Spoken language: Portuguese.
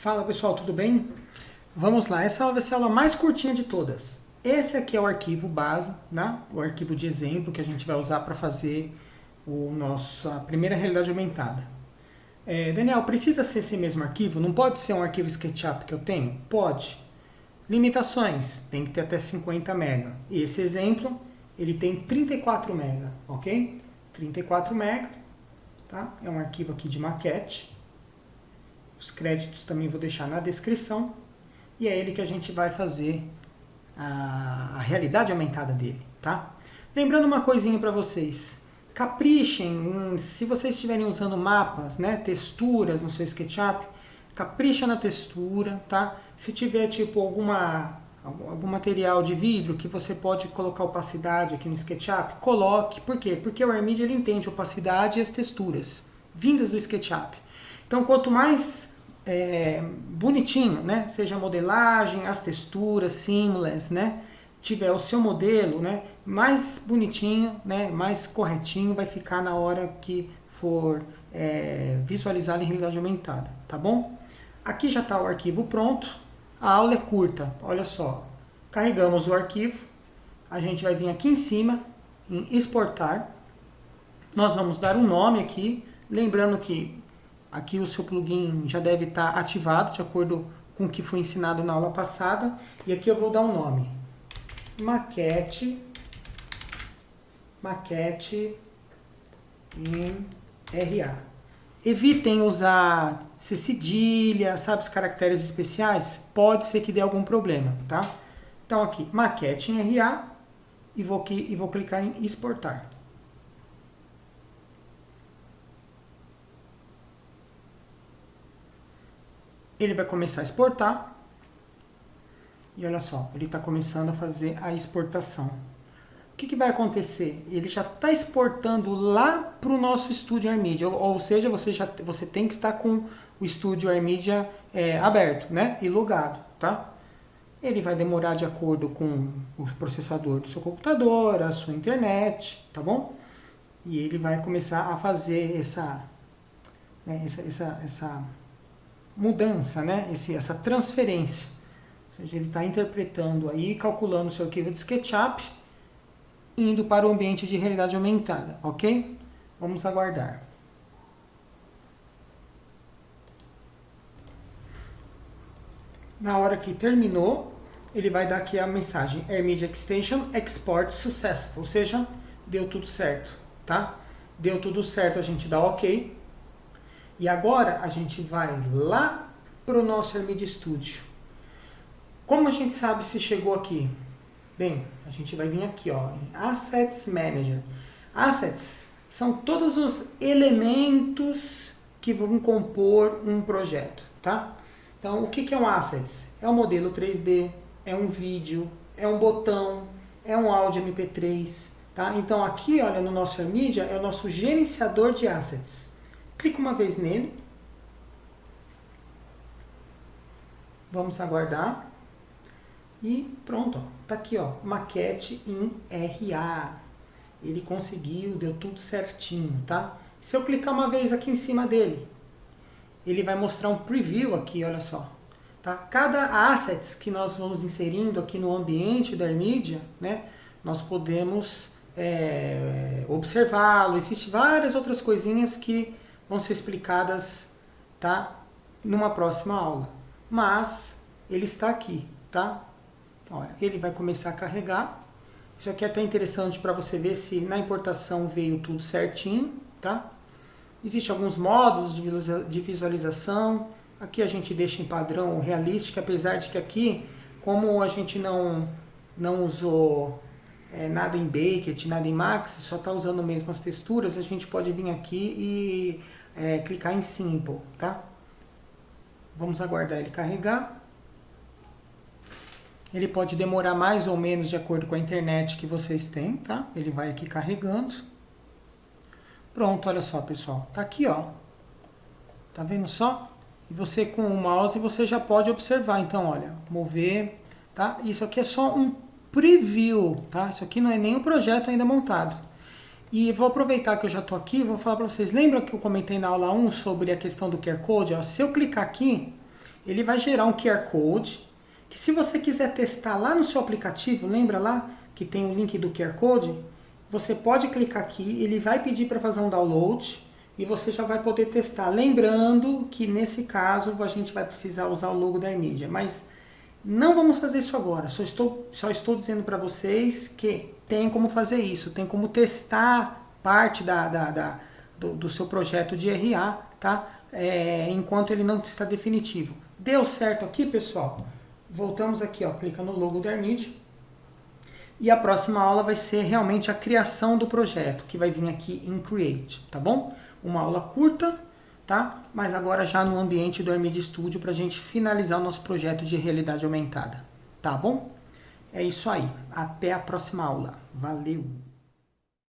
Fala pessoal, tudo bem? Vamos lá, essa aula vai ser a aula mais curtinha de todas. Esse aqui é o arquivo base, né? o arquivo de exemplo que a gente vai usar para fazer o nosso, a primeira realidade aumentada. É, Daniel, precisa ser esse mesmo arquivo? Não pode ser um arquivo SketchUp que eu tenho? Pode. Limitações, tem que ter até 50 MB. Esse exemplo, ele tem 34 MB, ok? 34 MB, tá? É um arquivo aqui de maquete. Os créditos também vou deixar na descrição. E é ele que a gente vai fazer a, a realidade aumentada dele, tá? Lembrando uma coisinha para vocês. Caprichem, se vocês estiverem usando mapas, né, texturas no seu SketchUp, capricha na textura, tá? Se tiver tipo alguma algum material de vidro que você pode colocar opacidade aqui no SketchUp, coloque. Por quê? Porque o AirMedia ele entende opacidade e as texturas vindas do SketchUp. Então, quanto mais é, bonitinho, né, seja a modelagem, as texturas, seamless, né, tiver o seu modelo, né, mais bonitinho, né, mais corretinho vai ficar na hora que for é, em realidade aumentada, tá bom? Aqui já está o arquivo pronto, a aula é curta, olha só, carregamos o arquivo, a gente vai vir aqui em cima, em exportar, nós vamos dar um nome aqui, lembrando que Aqui o seu plugin já deve estar ativado, de acordo com o que foi ensinado na aula passada. E aqui eu vou dar um nome. Maquete. Maquete em RA. Evitem usar C cedilha, sabe, os caracteres especiais. Pode ser que dê algum problema, tá? Então aqui, maquete em RA e vou, aqui, e vou clicar em exportar. Ele vai começar a exportar. E olha só, ele está começando a fazer a exportação. O que, que vai acontecer? Ele já está exportando lá para o nosso estúdio AirMedia, ou, ou, seja, você, já, você tem que estar com o estúdio AirMedia é, aberto né? e logado. Tá? Ele vai demorar de acordo com o processador do seu computador, a sua internet, tá bom? E ele vai começar a fazer essa, né, essa, essa, essa mudança, né? Esse, essa transferência. Ou seja, ele está interpretando aí, calculando o seu arquivo de SketchUp, indo para o ambiente de realidade aumentada, ok? Vamos aguardar. Na hora que terminou, ele vai dar aqui a mensagem AirMedia Extension Export Successful, ou seja, deu tudo certo, tá? Deu tudo certo, a gente dá OK. E agora a gente vai lá para o nosso Hermid Studio. Como a gente sabe se chegou aqui? Bem, a gente vai vir aqui ó, em Assets Manager. Assets são todos os elementos que vão compor um projeto, tá? Então, o que é um Assets? É um modelo 3D, é um vídeo, é um botão, é um áudio MP3, tá? Então, aqui, olha, no nosso Media, é o nosso gerenciador de Assets. Clica uma vez nele. Vamos aguardar. E pronto, ó, tá aqui, ó, maquete em RA. Ele conseguiu, deu tudo certinho, tá? Se eu clicar uma vez aqui em cima dele, ele vai mostrar um preview aqui, olha só. Tá? Cada assets que nós vamos inserindo aqui no ambiente da AirMedia, né, nós podemos é, observá-lo. Existem várias outras coisinhas que vão ser explicadas tá, numa próxima aula. Mas ele está aqui, tá? Olha, ele vai começar a carregar. Isso aqui é até interessante para você ver se na importação veio tudo certinho, tá? Existem alguns modos de visualização. Aqui a gente deixa em padrão realístico, apesar de que aqui, como a gente não, não usou é, nada em Baked, nada em Max, só está usando mesmo as texturas, a gente pode vir aqui e é, clicar em Simple, tá? Vamos aguardar ele carregar. Ele pode demorar mais ou menos de acordo com a internet que vocês têm, tá? Ele vai aqui carregando. Pronto, olha só, pessoal. Tá aqui, ó. Tá vendo só? E você com o mouse você já pode observar. Então, olha, mover, tá? Isso aqui é só um preview, tá? Isso aqui não é o projeto ainda montado. E vou aproveitar que eu já estou aqui vou falar para vocês. Lembra que eu comentei na aula 1 sobre a questão do QR Code? Ó, se eu clicar aqui, ele vai gerar um QR Code, que se você quiser testar lá no seu aplicativo, lembra lá que tem o link do QR Code? Você pode clicar aqui, ele vai pedir para fazer um download e você já vai poder testar. Lembrando que nesse caso a gente vai precisar usar o logo da Armídia, mas não vamos fazer isso agora, só estou, só estou dizendo para vocês que tem como fazer isso, tem como testar parte da, da, da do, do, seu projeto de RA, tá? É, enquanto ele não está definitivo. Deu certo aqui, pessoal? Voltamos aqui, ó, clica no logo da Armid. E a próxima aula vai ser realmente a criação do projeto, que vai vir aqui em Create, tá bom? Uma aula curta, tá? Mas agora já no ambiente do Armid Studio para a gente finalizar o nosso projeto de realidade aumentada, tá bom? É isso aí. Até a próxima aula. Valeu!